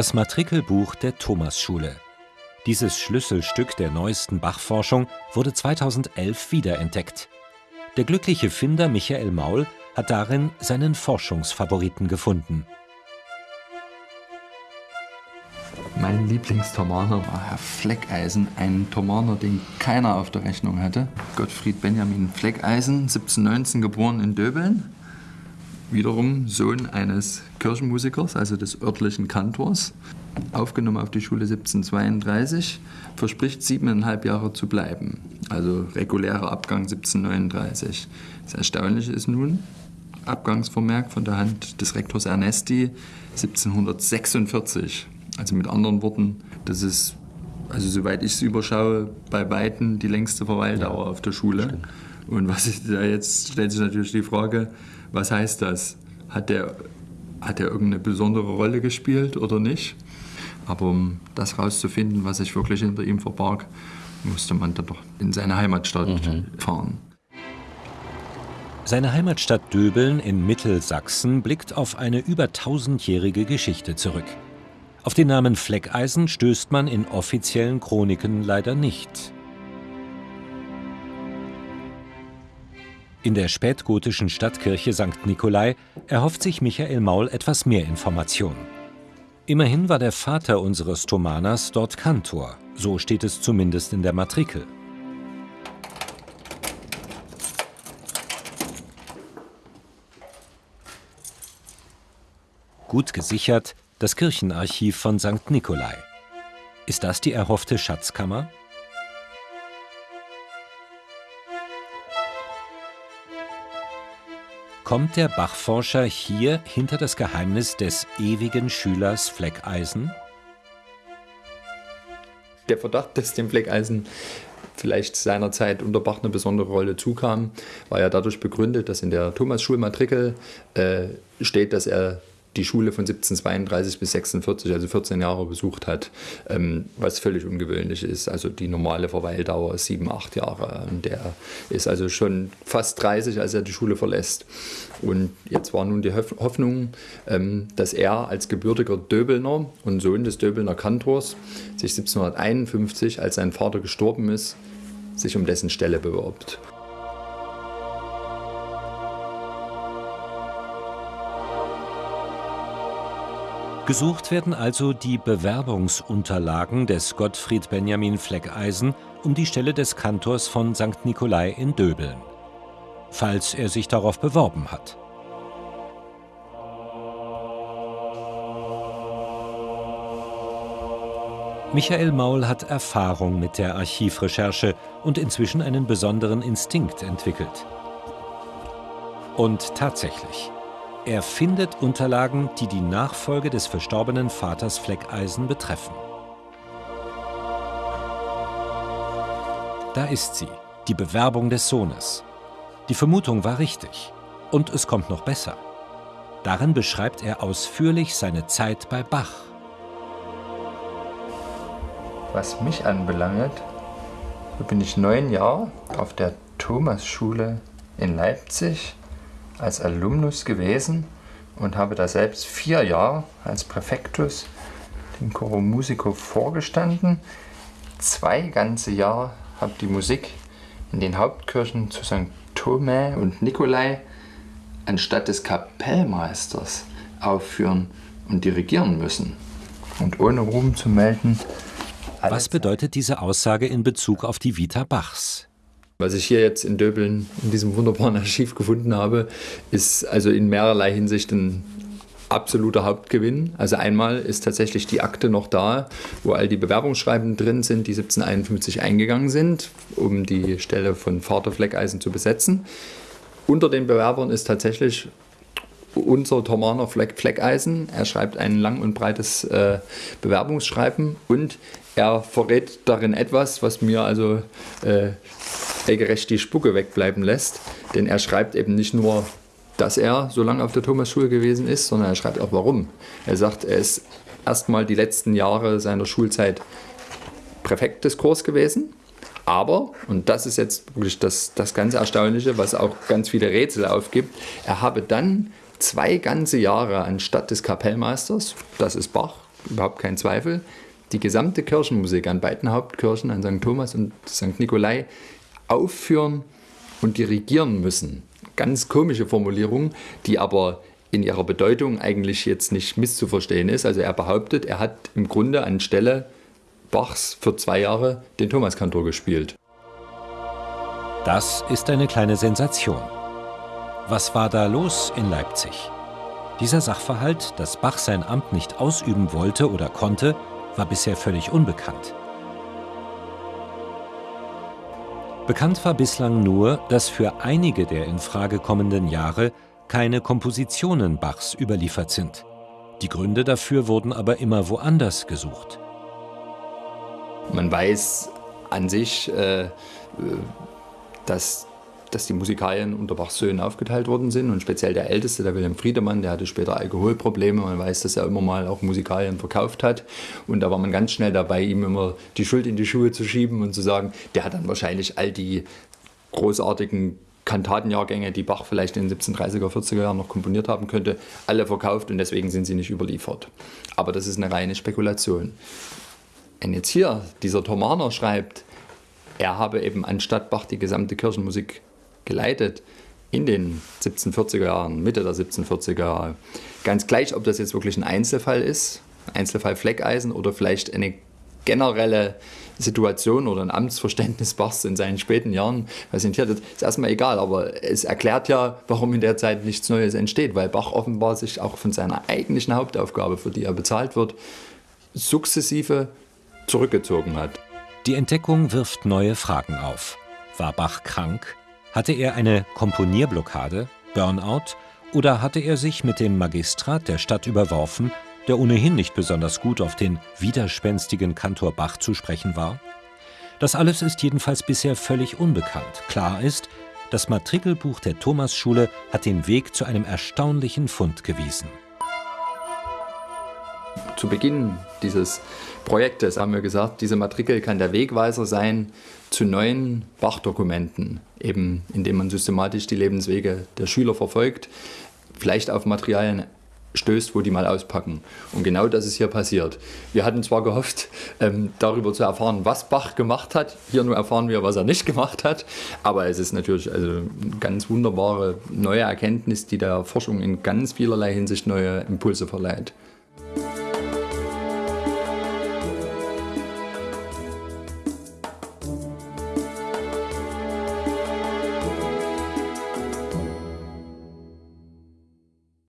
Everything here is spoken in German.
Das Matrikelbuch der Thomasschule. Dieses Schlüsselstück der neuesten Bachforschung wurde 2011 wiederentdeckt. Der glückliche Finder Michael Maul hat darin seinen Forschungsfavoriten gefunden. Mein Lieblingstomaner war Herr Fleckeisen, ein Tomaner, den keiner auf der Rechnung hatte. Gottfried Benjamin Fleckeisen, 1719 geboren in Döbeln. Wiederum Sohn eines Kirchenmusikers, also des örtlichen Kantors. Aufgenommen auf die Schule 1732, verspricht siebeneinhalb Jahre zu bleiben. Also regulärer Abgang 1739. Das Erstaunliche ist nun, Abgangsvermerk von der Hand des Rektors Ernesti 1746. Also mit anderen Worten, das ist, also soweit ich es überschaue, bei Weitem die längste Verweildauer ja, auf der Schule. Stimmt. Und was ist da jetzt, stellt sich natürlich die Frage, was heißt das? Hat der, hat der irgendeine besondere Rolle gespielt oder nicht? Aber um das herauszufinden, was sich wirklich hinter ihm verbarg, musste man dann doch in seine Heimatstadt mhm. fahren. Seine Heimatstadt Döbeln in Mittelsachsen blickt auf eine über tausendjährige Geschichte zurück. Auf den Namen Fleckeisen stößt man in offiziellen Chroniken leider nicht. In der spätgotischen Stadtkirche St. Nikolai erhofft sich Michael Maul etwas mehr Information. Immerhin war der Vater unseres Thomaners dort Kantor, so steht es zumindest in der Matrikel. Gut gesichert das Kirchenarchiv von St. Nikolai. Ist das die erhoffte Schatzkammer? Kommt der Bachforscher hier hinter das Geheimnis des ewigen Schülers Fleckeisen? Der Verdacht, dass dem Fleckeisen vielleicht seinerzeit unter Bach eine besondere Rolle zukam, war ja dadurch begründet, dass in der Thomas-Schulmatrikel äh, steht, dass er die Schule von 1732 bis 46, also 14 Jahre besucht hat, ähm, was völlig ungewöhnlich ist. Also die normale Verweildauer ist sieben, acht Jahre. Und der ist also schon fast 30, als er die Schule verlässt. Und jetzt war nun die Hoffnung, ähm, dass er als gebürtiger Döbelner und Sohn des Döbelner Kantors sich 1751, als sein Vater gestorben ist, sich um dessen Stelle bewirbt. Gesucht werden also die Bewerbungsunterlagen des Gottfried Benjamin Fleckeisen um die Stelle des Kantors von St. Nikolai in Döbeln, falls er sich darauf beworben hat. Michael Maul hat Erfahrung mit der Archivrecherche und inzwischen einen besonderen Instinkt entwickelt. Und tatsächlich, er findet Unterlagen, die die Nachfolge des verstorbenen Vaters Fleckeisen betreffen. Da ist sie, die Bewerbung des Sohnes. Die Vermutung war richtig. Und es kommt noch besser. Darin beschreibt er ausführlich seine Zeit bei Bach. Was mich anbelangt, bin ich neun Jahre auf der Thomasschule in Leipzig als Alumnus gewesen und habe da selbst vier Jahre als Präfektus dem Choro Musico vorgestanden. Zwei ganze Jahre habe die Musik in den Hauptkirchen zu St. Thomas und Nikolai anstatt des Kapellmeisters aufführen und dirigieren müssen. Und ohne Ruhm zu melden. Was bedeutet diese Aussage in Bezug auf die Vita Bachs? Was ich hier jetzt in Döbeln in diesem wunderbaren Archiv gefunden habe, ist also in mehrerlei Hinsicht ein absoluter Hauptgewinn. Also einmal ist tatsächlich die Akte noch da, wo all die Bewerbungsschreiben drin sind, die 1751 eingegangen sind, um die Stelle von Vater Fleckeisen zu besetzen. Unter den Bewerbern ist tatsächlich unser Thomaner Fleck, Fleckeisen. Er schreibt ein lang und breites äh, Bewerbungsschreiben und er verrät darin etwas, was mir also äh, regelrecht die Spucke wegbleiben lässt. Denn er schreibt eben nicht nur, dass er so lange auf der Thomasschule gewesen ist, sondern er schreibt auch warum. Er sagt, er ist erstmal die letzten Jahre seiner Schulzeit Präfekt des Kurs gewesen. Aber, und das ist jetzt wirklich das, das ganz Erstaunliche, was auch ganz viele Rätsel aufgibt, er habe dann zwei ganze Jahre anstatt des Kapellmeisters, das ist Bach, überhaupt kein Zweifel, die gesamte Kirchenmusik an beiden Hauptkirchen, an St. Thomas und St. Nikolai, aufführen und dirigieren müssen. Ganz komische Formulierung, die aber in ihrer Bedeutung eigentlich jetzt nicht misszuverstehen ist. Also er behauptet, er hat im Grunde anstelle Bachs für zwei Jahre den Thomaskantor gespielt. Das ist eine kleine Sensation. Was war da los in Leipzig? Dieser Sachverhalt, dass Bach sein Amt nicht ausüben wollte oder konnte, war bisher völlig unbekannt. Bekannt war bislang nur, dass für einige der in Frage kommenden Jahre keine Kompositionen Bachs überliefert sind. Die Gründe dafür wurden aber immer woanders gesucht. Man weiß an sich, äh, dass, dass die Musikalien unter Bachs Söhnen aufgeteilt worden sind und speziell der Älteste, der Wilhelm Friedemann, der hatte später Alkoholprobleme. Man weiß, dass er immer mal auch Musikalien verkauft hat und da war man ganz schnell dabei, ihm immer die Schuld in die Schuhe zu schieben und zu sagen, der hat dann wahrscheinlich all die großartigen Kantatenjahrgänge, die Bach vielleicht in den 1730er, 40er Jahren noch komponiert haben könnte, alle verkauft und deswegen sind sie nicht überliefert. Aber das ist eine reine Spekulation. Wenn jetzt hier dieser Thomaner schreibt, er habe eben anstatt Bach die gesamte Kirchenmusik geleitet in den 1740er Jahren, Mitte der 1740er Jahre, ganz gleich, ob das jetzt wirklich ein Einzelfall ist, Einzelfall Fleckeisen oder vielleicht eine generelle Situation oder ein Amtsverständnis Bachs in seinen späten Jahren präsentiert hat, ist erstmal egal, aber es erklärt ja, warum in der Zeit nichts Neues entsteht, weil Bach offenbar sich auch von seiner eigentlichen Hauptaufgabe, für die er bezahlt wird, sukzessive zurückgezogen hat. Die Entdeckung wirft neue Fragen auf. War Bach krank? Hatte er eine Komponierblockade, Burnout oder hatte er sich mit dem Magistrat der Stadt überworfen der ohnehin nicht besonders gut auf den widerspenstigen Kantor Bach zu sprechen war? Das alles ist jedenfalls bisher völlig unbekannt. Klar ist, das Matrikelbuch der Thomasschule hat den Weg zu einem erstaunlichen Fund gewiesen. Zu Beginn dieses Projektes haben wir gesagt, diese Matrikel kann der Wegweiser sein zu neuen Bachdokumenten, eben indem man systematisch die Lebenswege der Schüler verfolgt, vielleicht auf Materialien stößt, wo die mal auspacken. Und genau das ist hier passiert. Wir hatten zwar gehofft, ähm, darüber zu erfahren, was Bach gemacht hat. Hier nur erfahren wir, was er nicht gemacht hat. Aber es ist natürlich also eine ganz wunderbare neue Erkenntnis, die der Forschung in ganz vielerlei Hinsicht neue Impulse verleiht.